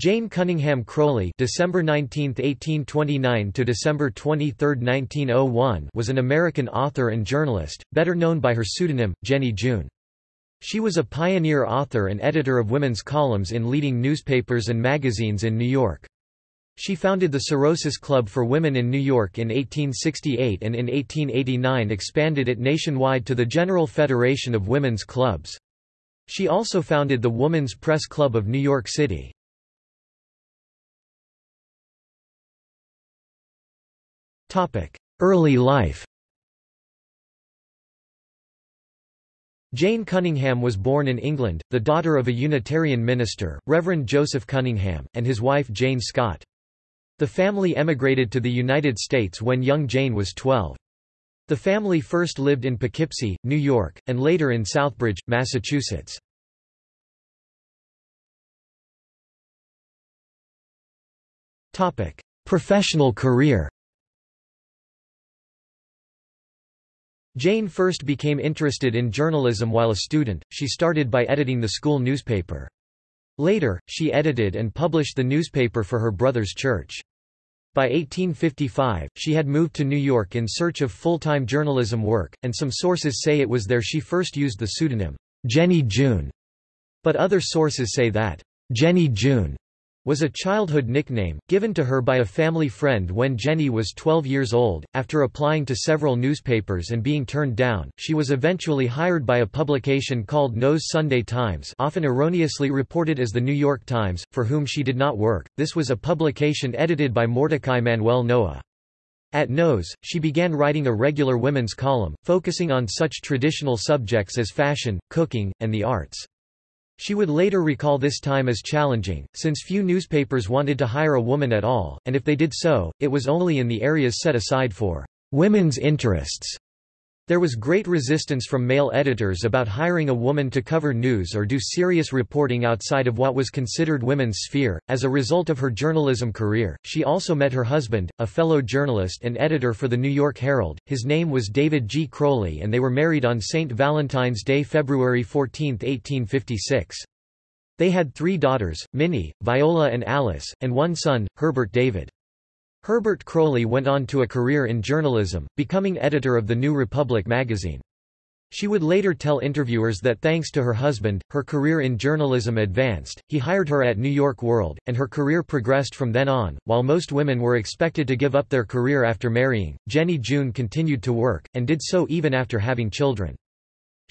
Jane Cunningham Croly (December 19, 1829 to December 23, 1901) was an American author and journalist, better known by her pseudonym Jenny June. She was a pioneer author and editor of women's columns in leading newspapers and magazines in New York. She founded the Sorosis Club for Women in New York in 1868 and in 1889 expanded it nationwide to the General Federation of Women's Clubs. She also founded the Woman's Press Club of New York City. Early life Jane Cunningham was born in England, the daughter of a Unitarian minister, Reverend Joseph Cunningham, and his wife Jane Scott. The family emigrated to the United States when young Jane was 12. The family first lived in Poughkeepsie, New York, and later in Southbridge, Massachusetts. Professional career Jane first became interested in journalism while a student, she started by editing the school newspaper. Later, she edited and published the newspaper for her brother's church. By 1855, she had moved to New York in search of full-time journalism work, and some sources say it was there she first used the pseudonym, Jennie June. But other sources say that, Jennie June was a childhood nickname, given to her by a family friend when Jenny was 12 years old. After applying to several newspapers and being turned down, she was eventually hired by a publication called Noah's Sunday Times, often erroneously reported as the New York Times, for whom she did not work. This was a publication edited by Mordecai Manuel Noah. At Noah's, she began writing a regular women's column, focusing on such traditional subjects as fashion, cooking, and the arts. She would later recall this time as challenging, since few newspapers wanted to hire a woman at all, and if they did so, it was only in the areas set aside for women's interests. There was great resistance from male editors about hiring a woman to cover news or do serious reporting outside of what was considered women's sphere. As a result of her journalism career, she also met her husband, a fellow journalist and editor for the New York Herald. His name was David G. Croly and they were married on St. Valentine's Day, February 14, 1856. They had three daughters, Minnie, Viola and Alice, and one son, Herbert David. Herbert Croly went on to a career in journalism, becoming editor of the New Republic magazine. She would later tell interviewers that thanks to her husband, her career in journalism advanced, he hired her at New York World, and her career progressed from then on. While most women were expected to give up their career after marrying, Jennie June continued to work, and did so even after having children.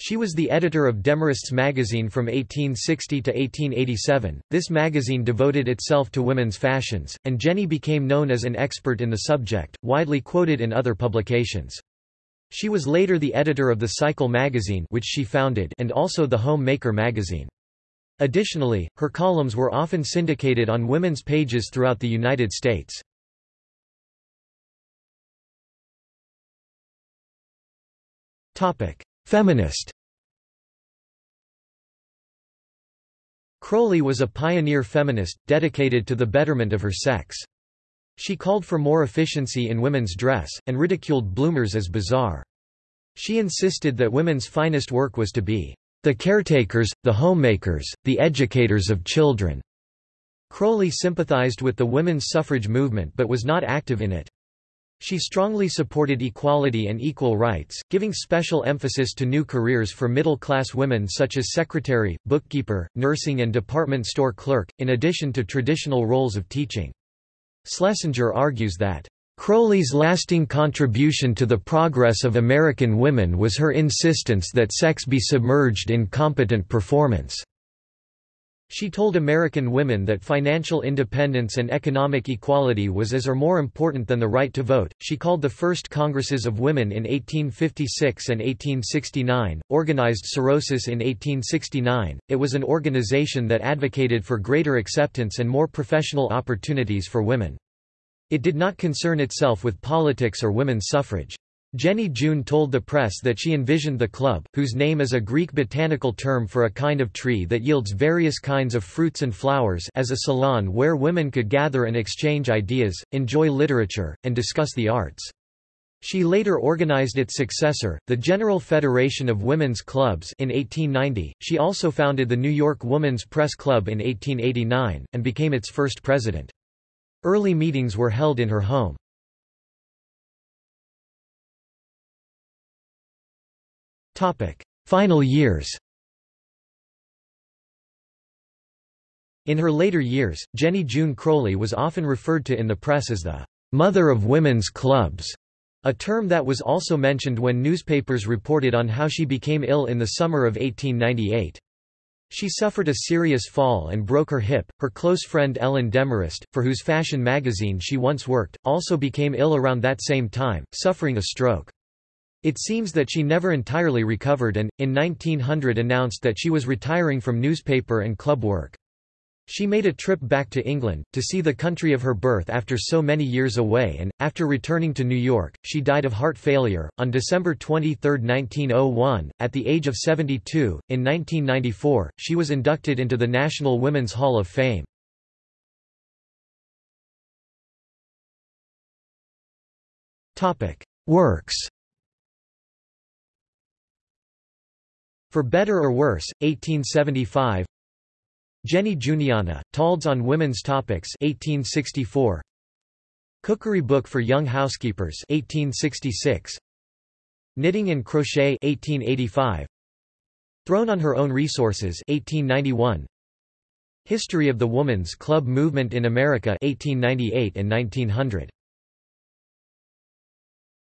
She was the editor of Demorest's magazine from 1860 to 1887. This magazine devoted itself to women's fashions, and Jenny became known as an expert in the subject, widely quoted in other publications. She was later the editor of the Cycle magazine which she founded and also the Home Maker magazine. Additionally, her columns were often syndicated on women's pages throughout the United States. Topic: Feminist Croly was a pioneer feminist, dedicated to the betterment of her sex. She called for more efficiency in women's dress, and ridiculed bloomers as bizarre. She insisted that women's finest work was to be the caretakers, the homemakers, the educators of children. Croly sympathized with the women's suffrage movement but was not active in it. She strongly supported equality and equal rights, giving special emphasis to new careers for middle-class women such as secretary, bookkeeper, nursing and department store clerk, in addition to traditional roles of teaching. Schlesinger argues that, "...Croly's lasting contribution to the progress of American women was her insistence that sex be submerged in competent performance." She told American women that financial independence and economic equality was as or more important than the right to vote. She called the first Congresses of Women in 1856 and 1869, organized Sorosis in 1869. It was an organization that advocated for greater acceptance and more professional opportunities for women. It did not concern itself with politics or women's suffrage. Jennie June told the press that she envisioned the club, whose name is a Greek botanical term for a kind of tree that yields various kinds of fruits and flowers as a salon where women could gather and exchange ideas, enjoy literature, and discuss the arts. She later organized its successor, the General Federation of Women's Clubs in 1890. She also founded the New York Woman's Press Club in 1889, and became its first president. Early meetings were held in her home. Final years In her later years, Jenny June Croly was often referred to in the press as the "'mother of women's clubs' a term that was also mentioned when newspapers reported on how she became ill in the summer of 1898. She suffered a serious fall and broke her hip. Her close friend Ellen Demorest, for whose fashion magazine she once worked, also became ill around that same time, suffering a stroke. It seems that she never entirely recovered and, in 1900 announced that she was retiring from newspaper and club work. She made a trip back to England, to see the country of her birth after so many years away and, after returning to New York, she died of heart failure, on December 23, 1901, at the age of 72. In 1994, she was inducted into the National Women's Hall of Fame. Works For Better or Worse, 1875 Jenny Juneiana, Talks on Women's Topics 1864. Cookery Book for Young Housekeepers 1866. Knitting and Crochet 1885. Thrown on Her Own Resources 1891. History of the Woman's Club Movement in America 1898 and 1900.